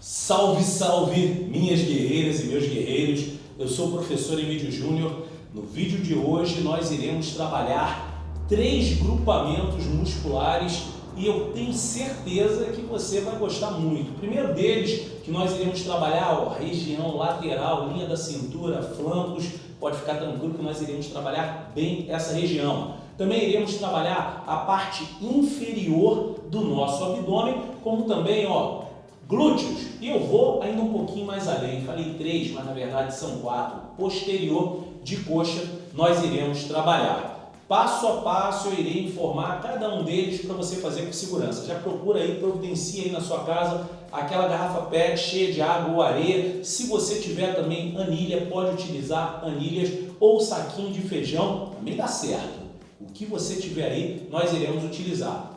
Salve, salve, minhas guerreiras e meus guerreiros. Eu sou o professor Emílio Júnior. No vídeo de hoje nós iremos trabalhar três grupamentos musculares e eu tenho certeza que você vai gostar muito. O primeiro deles, que nós iremos trabalhar, ó, região lateral, linha da cintura, flancos, pode ficar tranquilo que nós iremos trabalhar bem essa região. Também iremos trabalhar a parte inferior do nosso abdômen, como também, ó, glúteos. Eu vou ainda um pouquinho mais além, falei três, mas na verdade são quatro. Posterior de coxa, nós iremos trabalhar. Passo a passo eu irei informar cada um deles para você fazer com segurança. Já procura aí, providencia aí na sua casa aquela garrafa PET cheia de água ou areia. Se você tiver também anilha, pode utilizar anilhas ou saquinho de feijão, também dá certo. O que você tiver aí, nós iremos utilizar.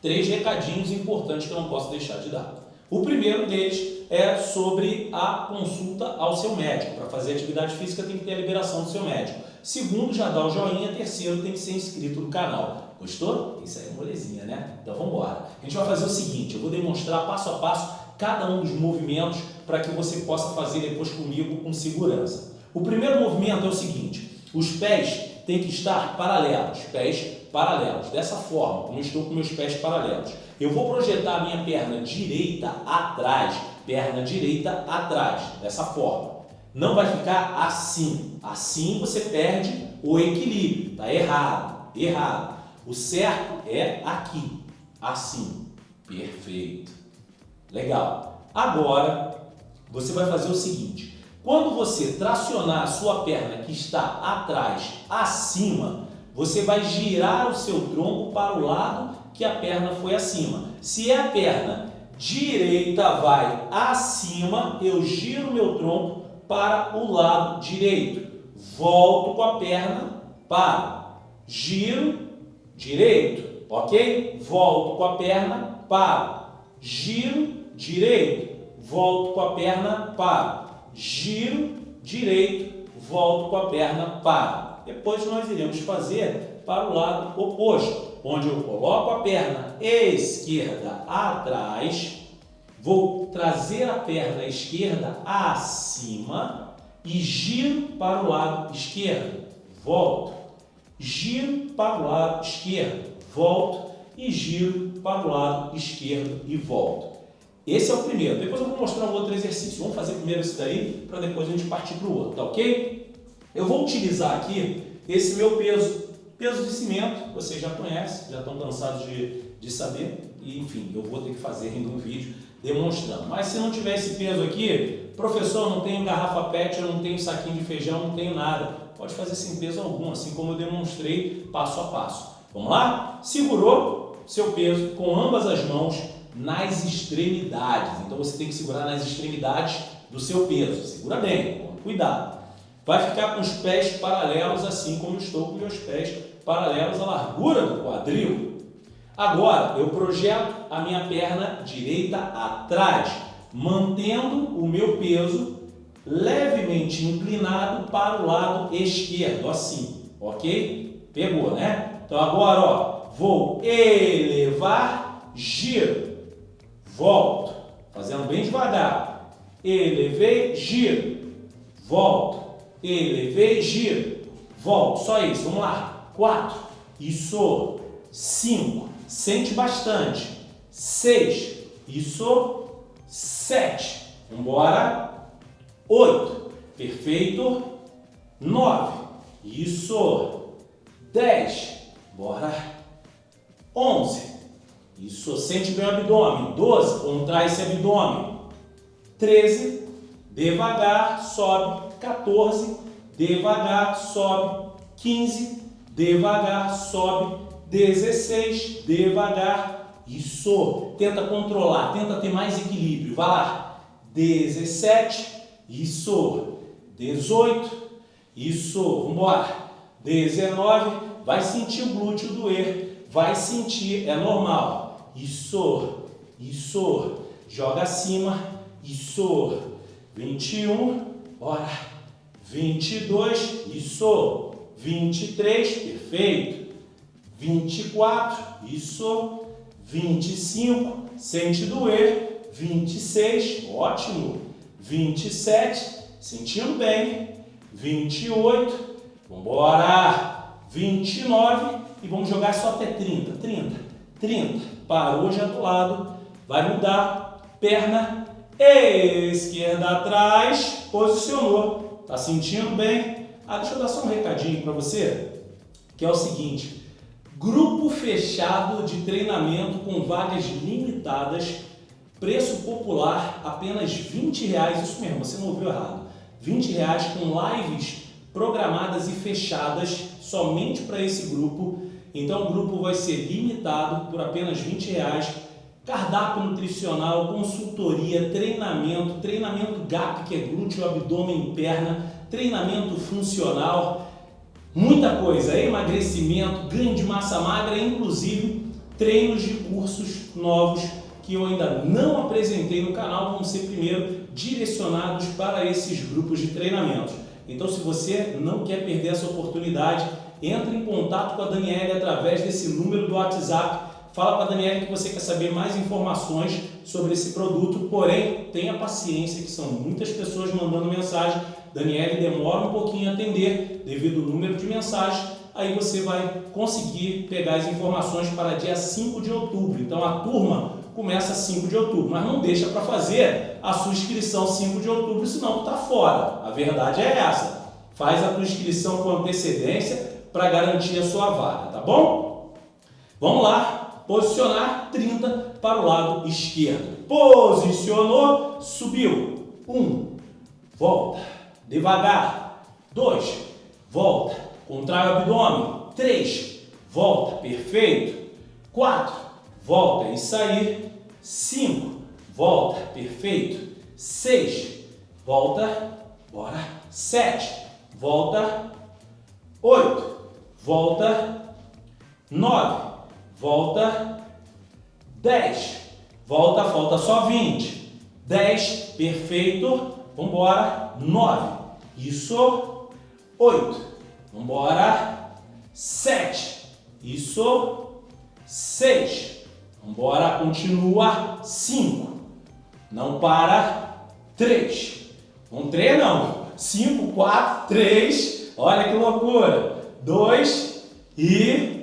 Três recadinhos importantes que eu não posso deixar de dar. O primeiro deles é sobre a consulta ao seu médico. Para fazer atividade física tem que ter a liberação do seu médico. Segundo, já dá o joinha. Terceiro, tem que ser inscrito no canal. Gostou? Isso aí é molezinha, né? Então vamos embora. A gente vai fazer o seguinte, eu vou demonstrar passo a passo cada um dos movimentos para que você possa fazer depois comigo com segurança. O primeiro movimento é o seguinte, os pés têm que estar paralelos, pés paralelos, dessa forma, como estou com meus pés paralelos. Eu vou projetar a minha perna direita atrás, perna direita atrás, dessa forma. Não vai ficar assim. Assim você perde o equilíbrio. Está errado, errado. O certo é aqui, assim. Perfeito. Legal. Agora, você vai fazer o seguinte. Quando você tracionar a sua perna que está atrás, acima, você vai girar o seu tronco para o lado que a perna foi acima. Se é a perna direita vai acima, eu giro meu tronco para o lado direito. Volto com a perna para. Giro direito, ok? Volto com a perna para. Giro direito. Volto com a perna para. Giro direito. Volto com a perna para. Depois nós iremos fazer para o lado oposto, onde eu coloco a perna esquerda atrás, vou trazer a perna esquerda acima e giro para o lado esquerdo, volto, giro para o lado esquerdo, volto e giro para o lado esquerdo e volto. Esse é o primeiro. Depois eu vou mostrar um outro exercício. Vamos fazer primeiro esse daí, para depois a gente partir para o outro, tá ok? Eu vou utilizar aqui esse meu peso, peso de cimento, vocês já conhecem, já estão cansados de, de saber, e enfim, eu vou ter que fazer ainda um vídeo demonstrando. Mas se não tiver esse peso aqui, professor, não tenho garrafa PET, eu não tenho saquinho de feijão, não tenho nada. Pode fazer sem peso algum, assim como eu demonstrei passo a passo. Vamos lá? Segurou seu peso com ambas as mãos nas extremidades. Então você tem que segurar nas extremidades do seu peso. Segura bem, cuidado vai ficar com os pés paralelos, assim como estou com meus pés paralelos à largura do quadril. Agora, eu projeto a minha perna direita atrás, mantendo o meu peso levemente inclinado para o lado esquerdo, assim, ok? Pegou, né? Então agora, ó, vou elevar, giro, volto, fazendo bem devagar. Elevei, giro, volto elevei, giro, volto, só isso, vamos lá, quatro, isso, cinco, sente bastante, seis, isso, sete, embora, oito, perfeito, nove, isso, dez, bora, onze, isso, sente bem o abdômen, doze, contrai esse abdômen, treze, devagar, sobe, 14, devagar, sobe, 15, devagar, sobe, 16, devagar, isso, tenta controlar, tenta ter mais equilíbrio, vai lá, 17, isso, 18, isso, vamos embora, 19, vai sentir o glúteo doer, vai sentir, é normal, isso, isso, joga acima, isso, 21, bora, 22, isso. 23, perfeito. 24, isso. 25, sente doer. 26, ótimo. 27, sentindo bem. 28, vamos embora. 29 e vamos jogar só até 30. 30, 30. Parou já do lado, vai mudar. Perna esquerda atrás, posicionou. Tá sentindo bem? Ah, deixa eu dar só um recadinho para você, que é o seguinte. Grupo fechado de treinamento com vagas limitadas, preço popular apenas 20 reais, isso mesmo, você não ouviu errado. 20 reais com lives programadas e fechadas somente para esse grupo. Então o grupo vai ser limitado por apenas 20 reais. Cardápio nutricional, consultoria, treinamento, treinamento GAP, que é glúteo, abdômen e perna, treinamento funcional, Muita coisa, emagrecimento, ganho de massa magra, inclusive treinos de cursos novos que eu ainda não apresentei no canal, vão ser primeiro direcionados para esses grupos de treinamento. Então se você não quer perder essa oportunidade, entre em contato com a Daniela através desse número do WhatsApp, fala para a Daniela que você quer saber mais informações sobre esse produto, porém tenha paciência que são muitas pessoas mandando mensagem Daniele demora um pouquinho a atender devido ao número de mensagens, aí você vai conseguir pegar as informações para dia 5 de outubro. Então a turma começa 5 de outubro, mas não deixa para fazer a sua inscrição 5 de outubro, senão está fora. A verdade é essa. Faz a tua inscrição com antecedência para garantir a sua vaga, tá bom? Vamos lá, posicionar 30 para o lado esquerdo. Posicionou, subiu. Um, volta devagar. Dois, volta, contrai o abdômen. Três, volta, perfeito. Quatro, volta e sair. Cinco, volta, perfeito. Seis, volta, bora. Sete, volta. Oito, volta. Nove, volta. Dez, volta, falta só vinte. Dez, perfeito. Vambora. Nove, isso, oito. Vambora, sete. Isso, seis. Vambora, continua, cinco. Não para, três. Um três não. Cinco, quatro, três. Olha que loucura. Dois e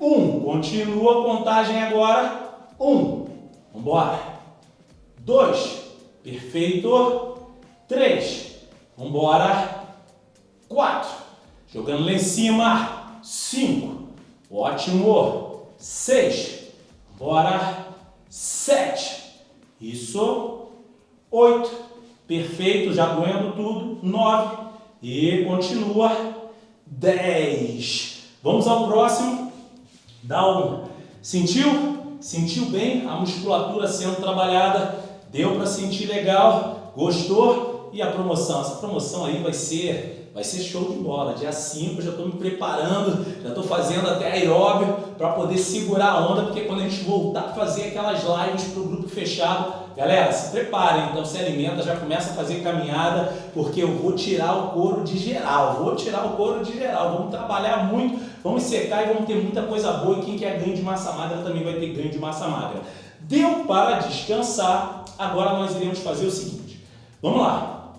um. Continua a contagem agora. Um. Vambora. Dois. Perfeito. Três. Vambora. Quatro. Jogando lá em cima. Cinco. Ótimo. Seis. Bora. Sete. Isso. Oito. Perfeito. Já doendo tudo. Nove. E continua. Dez. Vamos ao próximo. Dá um. Sentiu? Sentiu bem a musculatura sendo trabalhada? Deu para sentir legal? Gostou? E a promoção? Essa promoção aí vai ser, vai ser show de bola. Dia 5 já estou me preparando, já estou fazendo até aeróbio para poder segurar a onda, porque quando a gente voltar a fazer aquelas lives para o grupo fechado, galera, se preparem, então se alimenta, já começa a fazer caminhada, porque eu vou tirar o couro de geral, vou tirar o couro de geral, vamos trabalhar muito, vamos secar e vamos ter muita coisa boa. E quem quer ganho de massa magra também vai ter ganho de massa magra. Deu para descansar, agora nós iremos fazer o seguinte, vamos lá,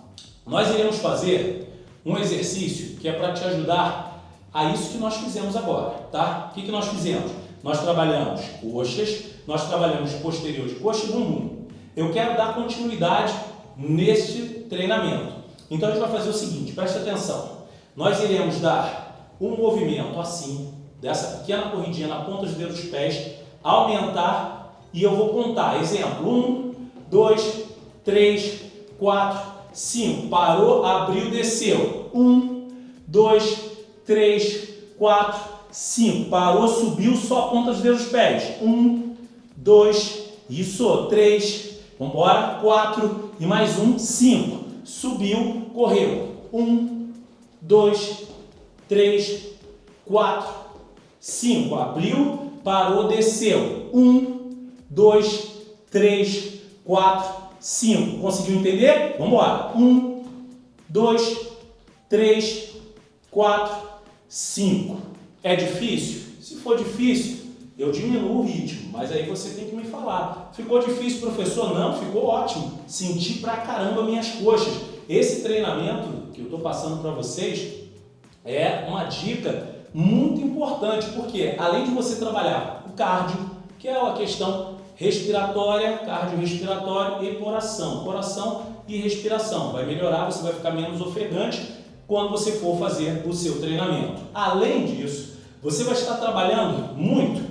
nós iremos fazer um exercício que é para te ajudar a isso que nós fizemos agora, tá? O que, que nós fizemos? Nós trabalhamos coxas, nós trabalhamos posterior de coxa e bumbum. Eu quero dar continuidade neste treinamento. Então a gente vai fazer o seguinte, preste atenção. Nós iremos dar um movimento assim, dessa pequena corridinha na ponta dos dedos dos pés, aumentar e eu vou contar. Exemplo, um, dois, três, quatro, 5. Parou, abriu, desceu. 1, 2, 3, 4, 5. Parou, subiu, só a ponta dos dedos dos pés. 1, 2, isso, 3, vamos embora, 4 e mais um, 5. Subiu, correu. 1, 2, 3, 4, 5. Abriu, parou, desceu. 1, 2, 3, 4, 5. Conseguiu entender? Vamos embora. 1, 2, 3, 4, 5. É difícil? Se for difícil, eu diminuo o ritmo, mas aí você tem que me falar. Ficou difícil, professor? Não, ficou ótimo. Senti pra caramba minhas coxas. Esse treinamento que eu estou passando para vocês é uma dica muito importante, porque além de você trabalhar o cardio, que é a questão respiratória, cardiorrespiratório e coração. Coração e respiração. Vai melhorar, você vai ficar menos ofegante quando você for fazer o seu treinamento. Além disso, você vai estar trabalhando muito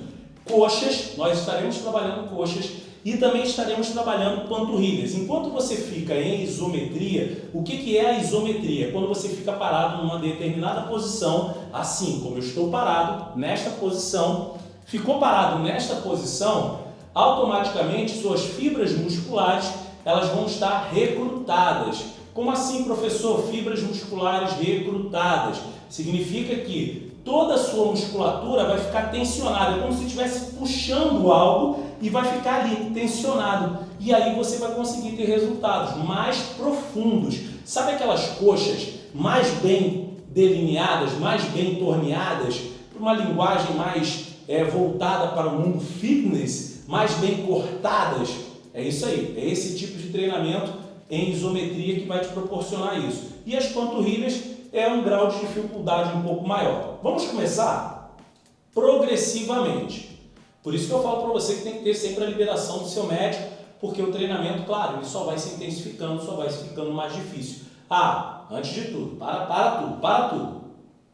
coxas, nós estaremos trabalhando coxas e também estaremos trabalhando panturrilhas. Enquanto você fica em isometria, o que, que é a isometria? Quando você fica parado numa determinada posição, assim como eu estou parado, nesta posição, ficou parado nesta posição, automaticamente suas fibras musculares elas vão estar recrutadas. Como assim, professor? Fibras musculares recrutadas. Significa que toda a sua musculatura vai ficar tensionada, como se estivesse puxando algo e vai ficar ali tensionado. E aí você vai conseguir ter resultados mais profundos. Sabe aquelas coxas mais bem delineadas, mais bem torneadas, uma linguagem mais é, voltada para o mundo fitness, mais bem cortadas? É isso aí, é esse tipo de treinamento em isometria que vai te proporcionar isso. E as panturrilhas é um grau de dificuldade um pouco maior. Vamos começar progressivamente. Por isso que eu falo para você que tem que ter sempre a liberação do seu médico, porque o treinamento, claro, ele só vai se intensificando, só vai se ficando mais difícil. Ah, antes de tudo, para, para tudo, para tudo.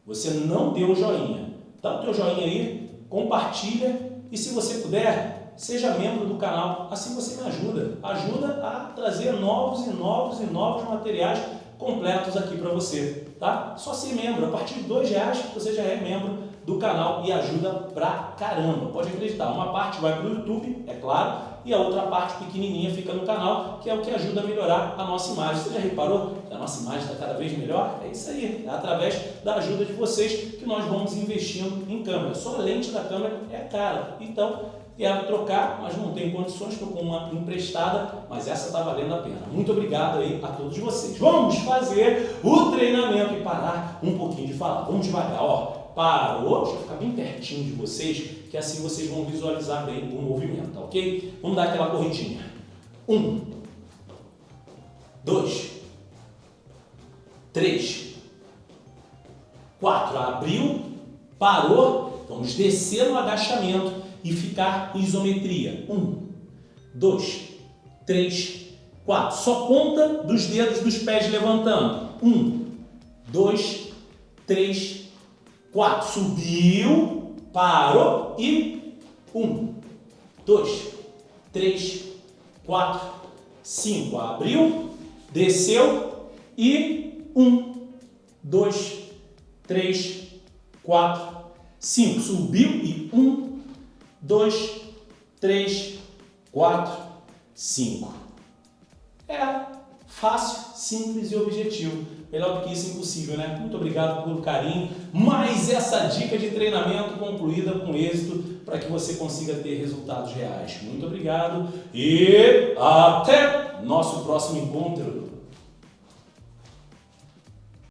Você não deu o joinha. Dá o teu joinha aí, compartilha e se você puder, seja membro do canal. Assim você me ajuda. Ajuda a trazer novos e novos e novos materiais completos aqui para você, tá? Só ser membro, a partir de dois reais você já é membro do canal e ajuda pra caramba. Pode acreditar, uma parte vai para o YouTube, é claro, e a outra parte pequenininha fica no canal, que é o que ajuda a melhorar a nossa imagem. Você já reparou que a nossa imagem está cada vez melhor? É isso aí, é através da ajuda de vocês que nós vamos investindo em câmera. Só a lente da câmera é cara, então Quero trocar, mas não tenho condições, estou com uma emprestada, mas essa está valendo a pena. Muito obrigado aí a todos vocês. Vamos fazer o treinamento e parar um pouquinho de falar. Vamos devagar, ó. Parou, deixa eu ficar bem pertinho de vocês, que assim vocês vão visualizar bem o movimento, ok? Vamos dar aquela corridinha. Um, dois, três, quatro. Abriu, parou, vamos descer no agachamento e ficar isometria. Um, dois, três, quatro. Só ponta dos dedos dos pés levantando. Um, dois, três, quatro. Subiu, parou e um, dois, três, quatro, cinco. Abriu, desceu e um, dois, três, quatro, cinco. Subiu e um, 2, 3, 4, 5. É fácil, simples e objetivo. Melhor do que isso, impossível, né? Muito obrigado pelo carinho. Mais essa dica de treinamento concluída com êxito para que você consiga ter resultados reais. Muito obrigado e até nosso próximo encontro.